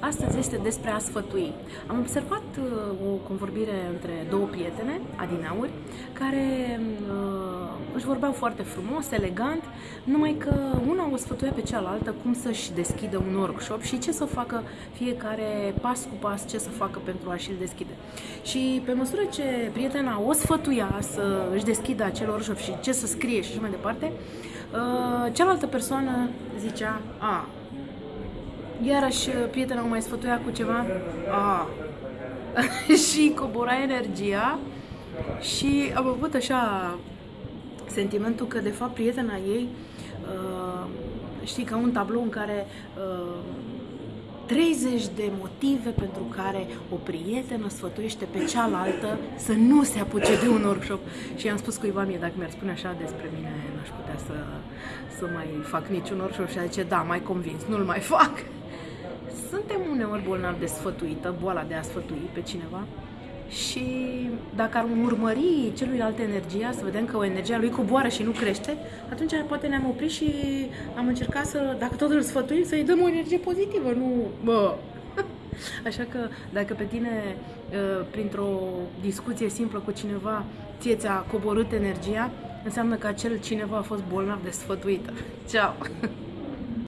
Astăzi este despre a sfătui. Am observat uh, o convorbire între două prietene, adinauri, care uh, își vorbeau foarte frumos, elegant, numai că una o sfătuia pe cealaltă cum să-și deschidă un workshop și ce să facă fiecare pas cu pas, ce să facă pentru a-și-l deschide. Și pe măsură ce prietena o sfătuia să își deschidă acel workshop și ce să scrie și așa mai departe, uh, cealaltă persoană zicea, a, Iarăși uh, prietena mai sfătuia cu ceva ah. și cobora energia și am avut așa sentimentul că de fapt prietena ei uh, știi ca un tablou în care uh, 30 de motive pentru care o prietenă sfătuiește pe cealaltă să nu se apuce de un workshop. Și am spus cuiva mie, dacă mi-ar spune așa despre mine, n-aș putea să, să mai fac niciun workshop și a zice, da, mai convins, nu-l mai fac suntem uneori bolnavi de sfătuită, boala de a sfătui pe cineva și dacă ar urmări celuilalt energia, să vedem că o energia lui coboară și nu crește, atunci poate ne-am oprit și am încercat să, dacă tot îl sfătuim, să-i dăm o energie pozitivă, nu bă. Așa că dacă pe tine, ă, printr-o discuție simplă cu cineva, ție ți-a coborât energia, înseamnă că acel cineva a fost bolnav de sfătuită. Ceau!